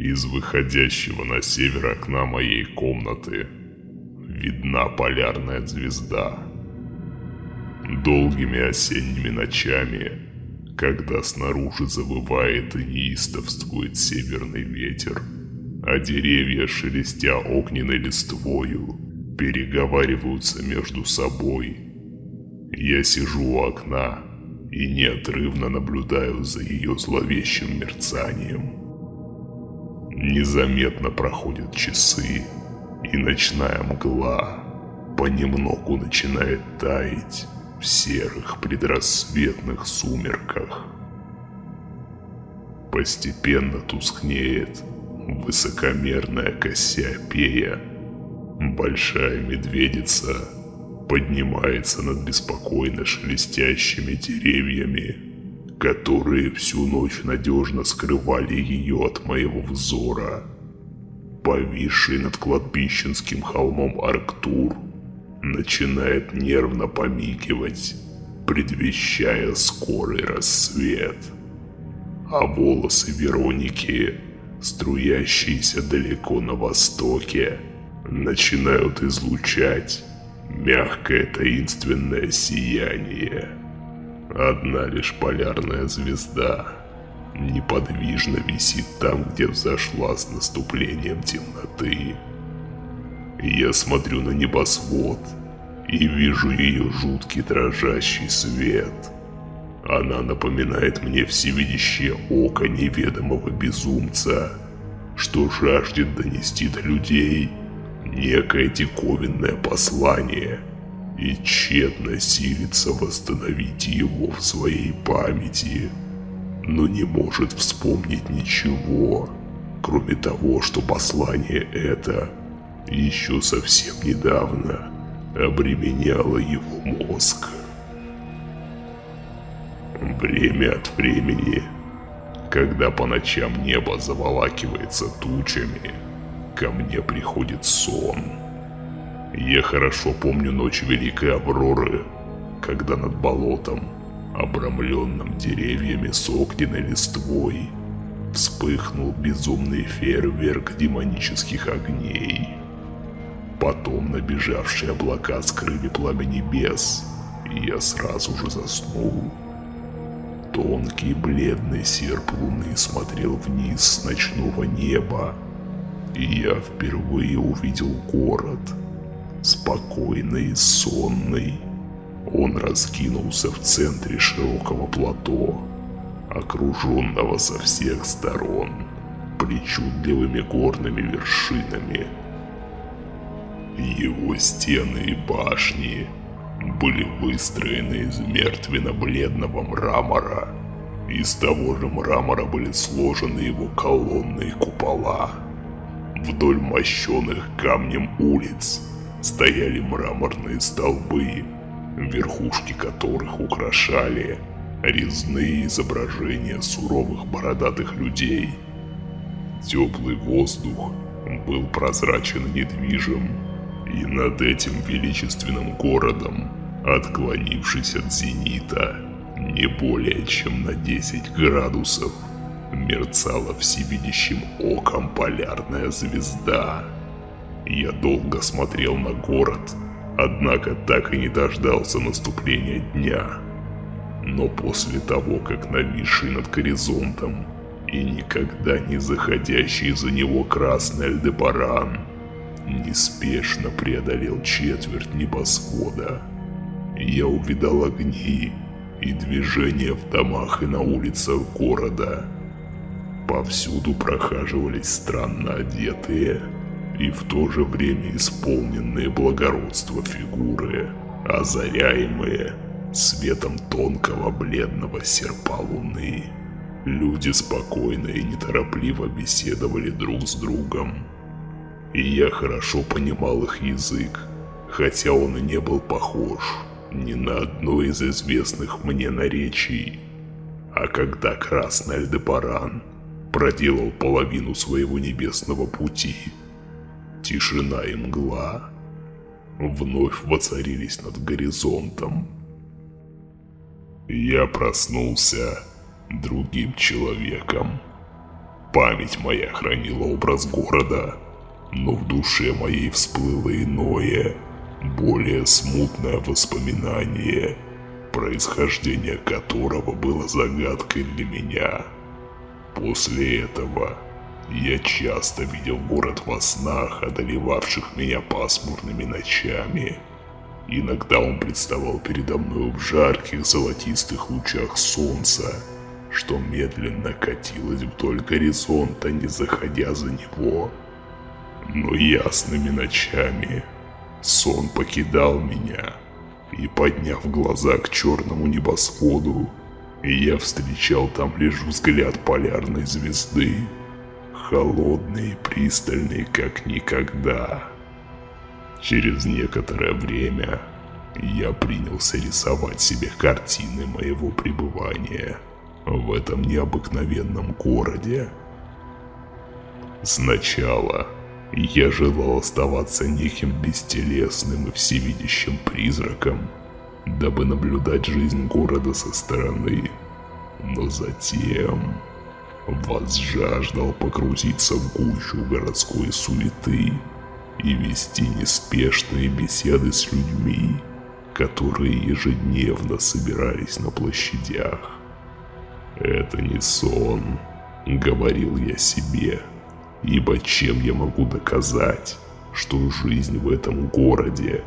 Из выходящего на север окна моей комнаты видна полярная звезда. Долгими осенними ночами, когда снаружи завывает и неистовствует северный ветер, а деревья, шелестя огненной листвою, переговариваются между собой. Я сижу у окна и неотрывно наблюдаю за ее зловещим мерцанием. Незаметно проходят часы, и ночная мгла понемногу начинает таять в серых предрассветных сумерках. Постепенно тускнеет высокомерная Кассиопея. Большая медведица поднимается над беспокойно шелестящими деревьями которые всю ночь надежно скрывали ее от моего взора. Повисший над кладбищенским холмом Арктур начинает нервно помигивать, предвещая скорый рассвет. А волосы Вероники, струящиеся далеко на востоке, начинают излучать мягкое таинственное сияние. Одна лишь полярная звезда неподвижно висит там, где взошла с наступлением темноты. Я смотрю на небосвод и вижу ее жуткий дрожащий свет. Она напоминает мне всевидящее око неведомого безумца, что жаждет донести до людей некое диковинное послание – и тщетно силится восстановить его в своей памяти, но не может вспомнить ничего, кроме того, что послание это еще совсем недавно обременяло его мозг. Время от времени, когда по ночам небо заволакивается тучами, ко мне приходит сон – я хорошо помню ночь Великой Авроры, когда над болотом, обрамленным деревьями с огненной листвой, вспыхнул безумный фейерверк демонических огней. Потом набежавшие облака скрыли пламя небес, и я сразу же заснул. Тонкий бледный серп луны смотрел вниз с ночного неба, и я впервые увидел город — спокойный и сонный. Он раскинулся в центре широкого плато, окруженного со всех сторон причудливыми горными вершинами. Его стены и башни были выстроены из мертвенно-бледного мрамора. Из того же мрамора были сложены его колонны и купола. Вдоль мощенных камнем улиц стояли мраморные столбы, верхушки которых украшали резные изображения суровых бородатых людей. Теплый воздух был прозрачен и недвижим, и над этим величественным городом, отклонившись от зенита не более чем на 10 градусов, мерцала всевидящим оком полярная звезда – я долго смотрел на город, однако так и не дождался наступления дня. Но после того, как нависший над горизонтом и никогда не заходящий за него красный Альдебаран неспешно преодолел четверть небосвода, я увидал огни и движения в домах и на улицах города. Повсюду прохаживались странно одетые, и в то же время исполненные благородства фигуры, озаряемые светом тонкого бледного серпа луны. Люди спокойно и неторопливо беседовали друг с другом. И я хорошо понимал их язык, хотя он и не был похож ни на одно из известных мне наречий. А когда Красный Альдебаран проделал половину своего небесного пути, Тишина и мгла вновь воцарились над горизонтом. Я проснулся другим человеком. Память моя хранила образ города, но в душе моей всплыло иное, более смутное воспоминание, происхождение которого было загадкой для меня. После этого я часто видел город во снах, одолевавших меня пасмурными ночами. Иногда он представал передо мной в жарких золотистых лучах солнца, что медленно катилось вдоль горизонта, не заходя за него. Но ясными ночами сон покидал меня, и подняв глаза к черному небосводу, я встречал там лишь взгляд полярной звезды, холодный и пристальный, как никогда. Через некоторое время я принялся рисовать себе картины моего пребывания в этом необыкновенном городе. Сначала я желал оставаться неким бестелесным и всевидящим призраком, дабы наблюдать жизнь города со стороны. Но затем возжаждал погрузиться в гущу городской суеты и вести неспешные беседы с людьми, которые ежедневно собирались на площадях. «Это не сон», — говорил я себе, «ибо чем я могу доказать, что жизнь в этом городе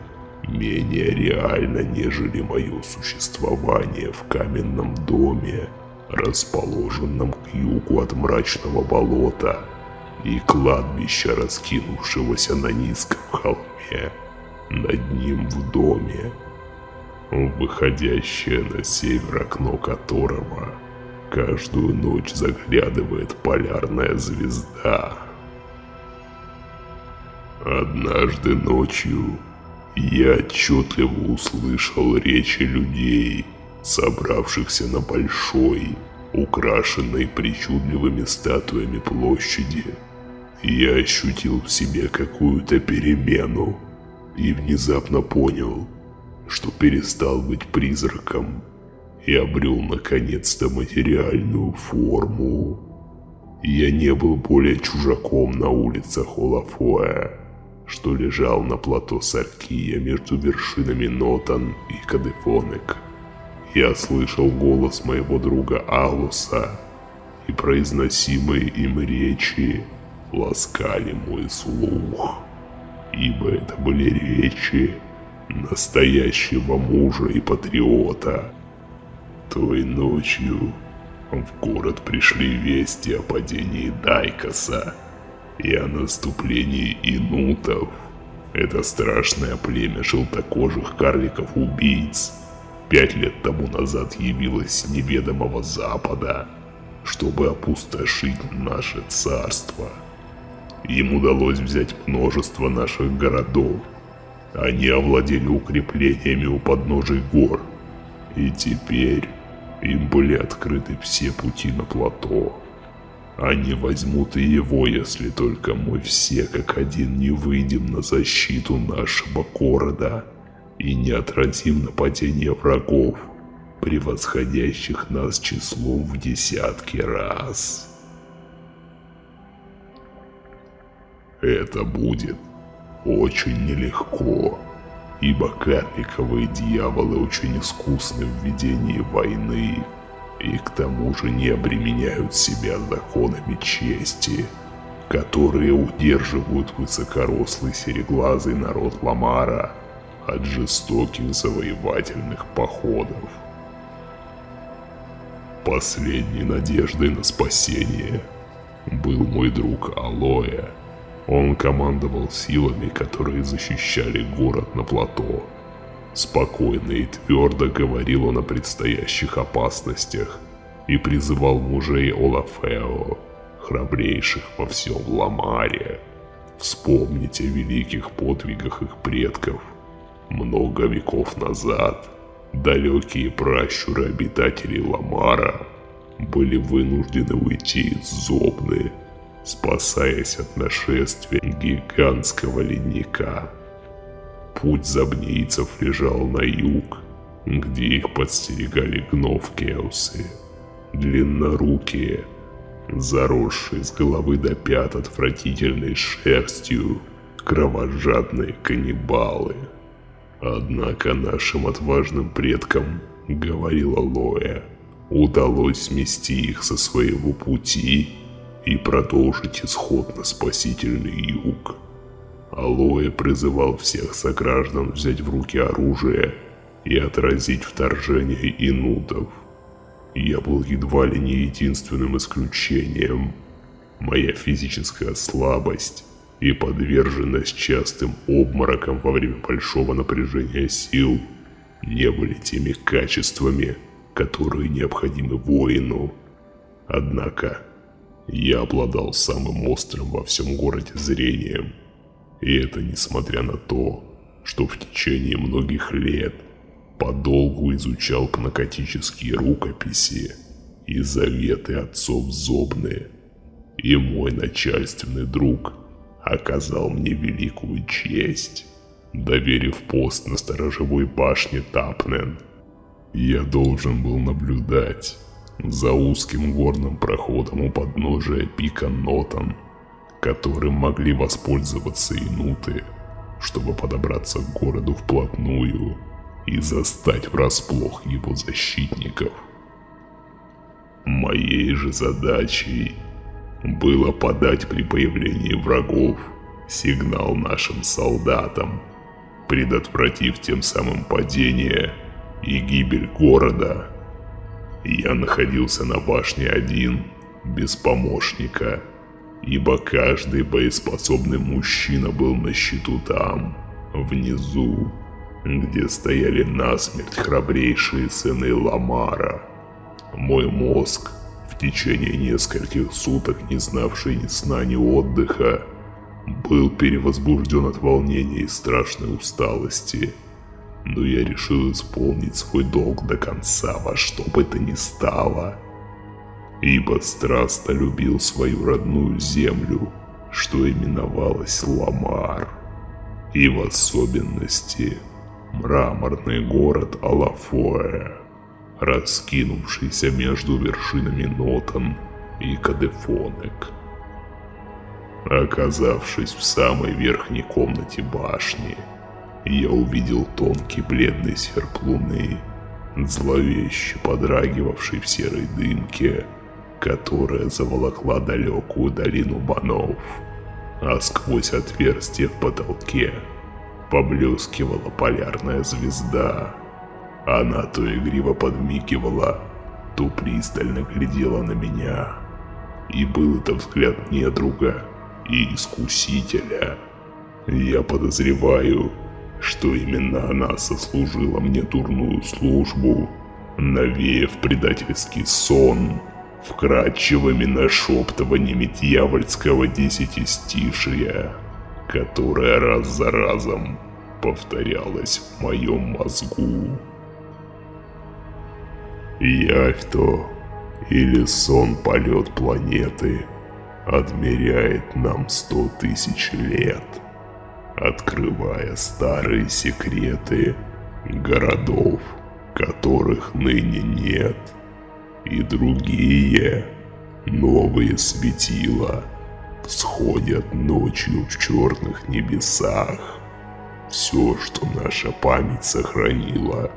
менее реальна, нежели мое существование в каменном доме, расположенном к югу от мрачного болота и кладбища, раскинувшегося на низком холме, над ним в доме, выходящее на север окно которого каждую ночь заглядывает полярная звезда. Однажды ночью я отчетливо услышал речи людей, собравшихся на большой, украшенной причудливыми статуями площади. Я ощутил в себе какую-то перемену и внезапно понял, что перестал быть призраком и обрел наконец-то материальную форму. Я не был более чужаком на улицах Олафоя, что лежал на плато Саркия между вершинами Нотан и Кадефонек. Я слышал голос моего друга Алуса, и произносимые им речи ласкали мой слух, ибо это были речи настоящего мужа и патриота. Той ночью в город пришли вести о падении Дайкаса и о наступлении инутов. Это страшное племя желтокожих карликов-убийц – пять лет тому назад явилась неведомого запада, чтобы опустошить наше царство. Им удалось взять множество наших городов. Они овладели укреплениями у подножий гор. И теперь им были открыты все пути на плато. Они возьмут и его, если только мы все как один не выйдем на защиту нашего города и не отразим нападение врагов, превосходящих нас числом в десятки раз. Это будет очень нелегко, ибо карликовые дьяволы очень искусны в ведении войны и к тому же не обременяют себя законами чести, которые удерживают высокорослый сереглазый народ Ламара – от жестоких завоевательных походов. Последней надеждой на спасение был мой друг Алоэ. Он командовал силами, которые защищали город на плато. Спокойно и твердо говорил он о предстоящих опасностях и призывал мужей Олафео, храбрейших во всем Ламаре, вспомнить о великих подвигах их предков много веков назад далекие пращуры обитателей Ламара были вынуждены уйти из Зобны, спасаясь от нашествия гигантского ледника. Путь забнийцев лежал на юг, где их подстерегали гновкеусы, длиннорукие, заросший с головы до пят отвратительной шерстью, кровожадные каннибалы. Однако нашим отважным предкам, говорила Лоя, удалось смести их со своего пути и продолжить исход на спасительный юг. Алоэ призывал всех сограждан взять в руки оружие и отразить вторжение инутов. Я был едва ли не единственным исключением. Моя физическая слабость и подверженность частым обморокам во время большого напряжения сил не были теми качествами, которые необходимы воину. Однако, я обладал самым острым во всем городе зрением. И это несмотря на то, что в течение многих лет подолгу изучал пнокотические рукописи и заветы отцов Зобны. И мой начальственный друг оказал мне великую честь, доверив пост на сторожевой башне Тапнен – я должен был наблюдать за узким горным проходом у подножия пика Нотан, которым могли воспользоваться инуты, чтобы подобраться к городу вплотную и застать врасплох его защитников. Моей же задачей было подать при появлении врагов сигнал нашим солдатам, предотвратив тем самым падение и гибель города. Я находился на башне один, без помощника, ибо каждый боеспособный мужчина был на счету там, внизу, где стояли насмерть храбрейшие сыны Ламара. Мой мозг, течение нескольких суток не знавший ни сна, ни отдыха, был перевозбужден от волнения и страшной усталости – но я решил исполнить свой долг до конца во что бы то ни стало. Ибо страстно любил свою родную землю, что именовалась Ламар. И в особенности мраморный город Алафоэ, раскинувшийся между вершинами Нотан и Кадефонек. Оказавшись в самой верхней комнате башни, я увидел тонкий бледный серп луны, зловеще подрагивавший в серой дымке, которая заволокла далекую долину банов, а сквозь отверстие в потолке поблескивала полярная звезда. Она то игриво подмигивала, то пристально глядела на меня. И был это взгляд недруга и искусителя. Я подозреваю, что именно она сослужила мне дурную службу, навеяв предательский сон, вкрадчивыми нашептываниями дьявольского десятистишия, которое раз за разом повторялось в моем мозгу. Явь-то или сон полет планеты отмеряет нам сто тысяч лет – открывая старые секреты городов, которых ныне нет, и другие новые светила всходят ночью в черных небесах. Все, что наша память сохранила,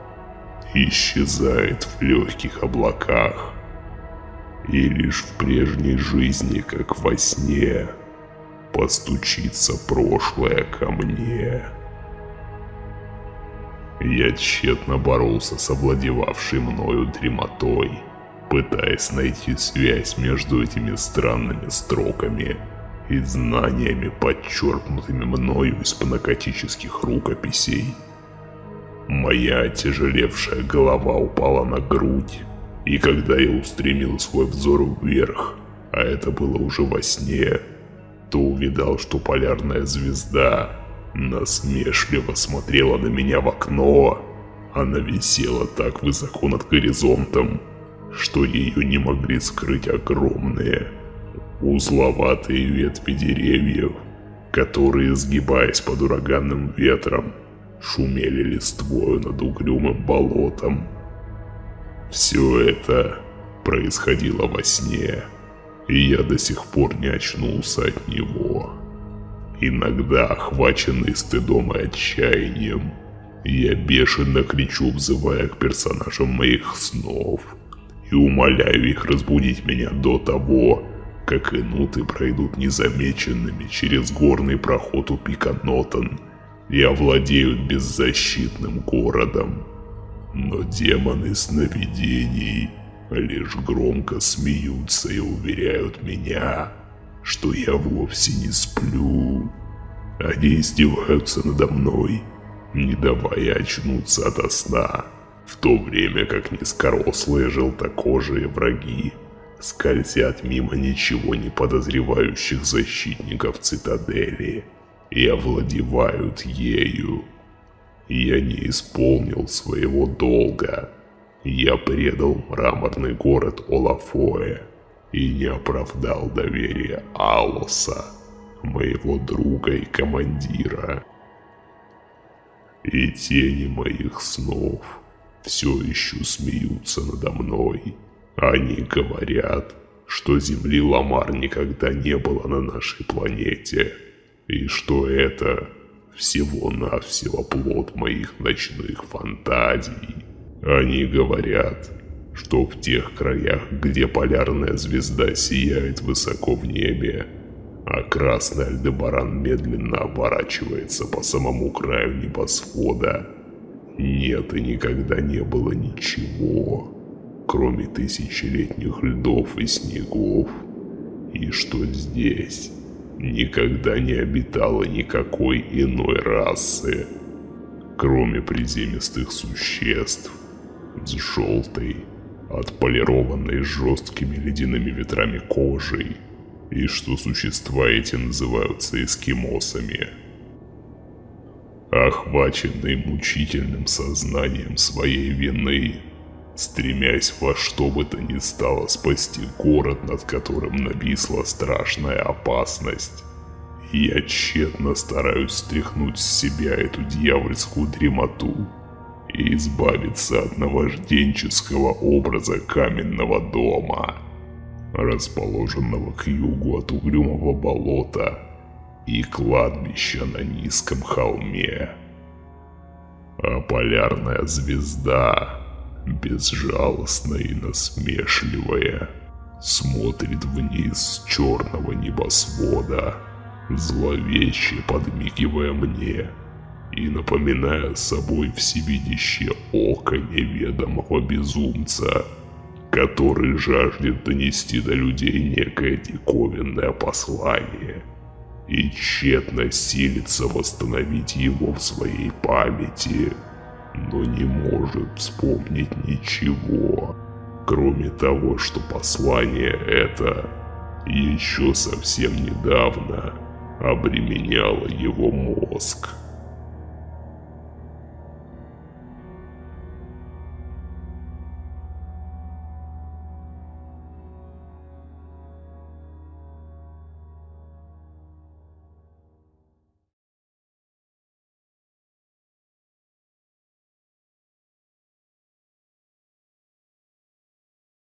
исчезает в легких облаках, и лишь в прежней жизни, как во сне, постучится прошлое ко мне. Я тщетно боролся с овладевавшей мною дремотой, пытаясь найти связь между этими странными строками и знаниями, подчеркнутыми мною из панакотических рукописей. Моя тяжелевшая голова упала на грудь, и когда я устремил свой взор вверх, а это было уже во сне, то увидал, что полярная звезда насмешливо смотрела на меня в окно. Она висела так высоко над горизонтом, что ее не могли скрыть огромные, узловатые ветви деревьев, которые, сгибаясь под ураганным ветром, шумели листвою над угрюмым болотом. Все это происходило во сне и я до сих пор не очнулся от него. Иногда, охваченный стыдом и отчаянием, я бешено кричу, взывая к персонажам моих снов, и умоляю их разбудить меня до того, как инуты пройдут незамеченными через горный проход у пика Нотон и овладеют беззащитным городом. Но демоны сновидений лишь громко смеются и уверяют меня, что я вовсе не сплю. Они издеваются надо мной, не давая очнуться ото сна, в то время как низкорослые желтокожие враги скользят мимо ничего не подозревающих защитников цитадели и овладевают ею. Я не исполнил своего долга. Я предал мраморный город Олафоэ и не оправдал доверия Алоса, моего друга и командира. И тени моих снов все еще смеются надо мной. Они говорят, что Земли Ламар никогда не было на нашей планете, и что это? Всего-навсего плод моих ночных фантазий. Они говорят, что в тех краях, где полярная звезда сияет высоко в небе, а красный Альдебаран медленно оборачивается по самому краю небосвода, нет и никогда не было ничего, кроме тысячелетних льдов и снегов, и что здесь никогда не обитало никакой иной расы, кроме приземистых существ с желтой, отполированной жесткими ледяными ветрами кожей, и что существа эти называются эскимосами. Охваченный мучительным сознанием своей вины, стремясь во что бы то ни стало спасти город, над которым нависла страшная опасность. Я тщетно стараюсь стряхнуть с себя эту дьявольскую дремоту и избавиться от наважденческого образа каменного дома, расположенного к югу от угрюмого болота и кладбища на низком холме. А полярная звезда безжалостная и насмешливая, смотрит вниз с черного небосвода, зловеще подмигивая мне и напоминая собой всевидящее око неведомого безумца, который жаждет донести до людей некое диковинное послание и тщетно силится восстановить его в своей памяти – но не может вспомнить ничего, кроме того, что послание это еще совсем недавно обременяло его мозг.